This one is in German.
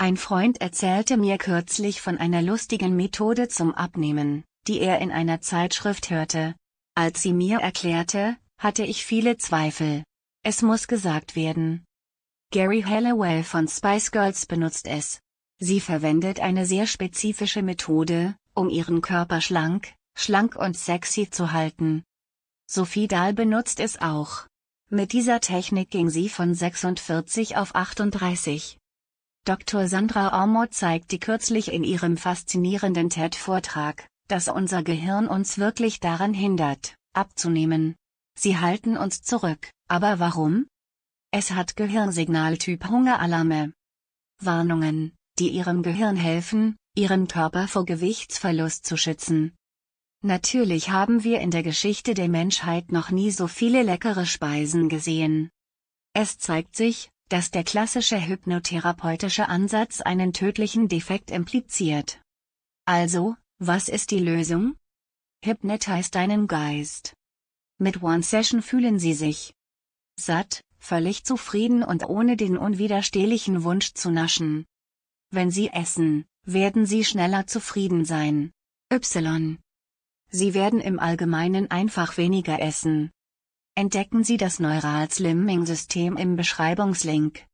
Ein Freund erzählte mir kürzlich von einer lustigen Methode zum Abnehmen, die er in einer Zeitschrift hörte. Als sie mir erklärte, hatte ich viele Zweifel. Es muss gesagt werden. Gary Hallowell von Spice Girls benutzt es. Sie verwendet eine sehr spezifische Methode, um ihren Körper schlank, schlank und sexy zu halten. Sophie Dahl benutzt es auch. Mit dieser Technik ging sie von 46 auf 38. Dr. Sandra Ormod zeigte kürzlich in ihrem faszinierenden TED-Vortrag, dass unser Gehirn uns wirklich daran hindert, abzunehmen. Sie halten uns zurück, aber warum? Es hat Gehirnsignaltyp Hungeralarme. Warnungen, die Ihrem Gehirn helfen, Ihren Körper vor Gewichtsverlust zu schützen. Natürlich haben wir in der Geschichte der Menschheit noch nie so viele leckere Speisen gesehen. Es zeigt sich, dass der klassische hypnotherapeutische Ansatz einen tödlichen Defekt impliziert. Also, was ist die Lösung? Hypnotize deinen Geist. Mit One Session fühlen Sie sich satt, völlig zufrieden und ohne den unwiderstehlichen Wunsch zu naschen. Wenn Sie essen, werden Sie schneller zufrieden sein. Y. Sie werden im Allgemeinen einfach weniger essen. Entdecken Sie das Neural Slimming System im Beschreibungslink.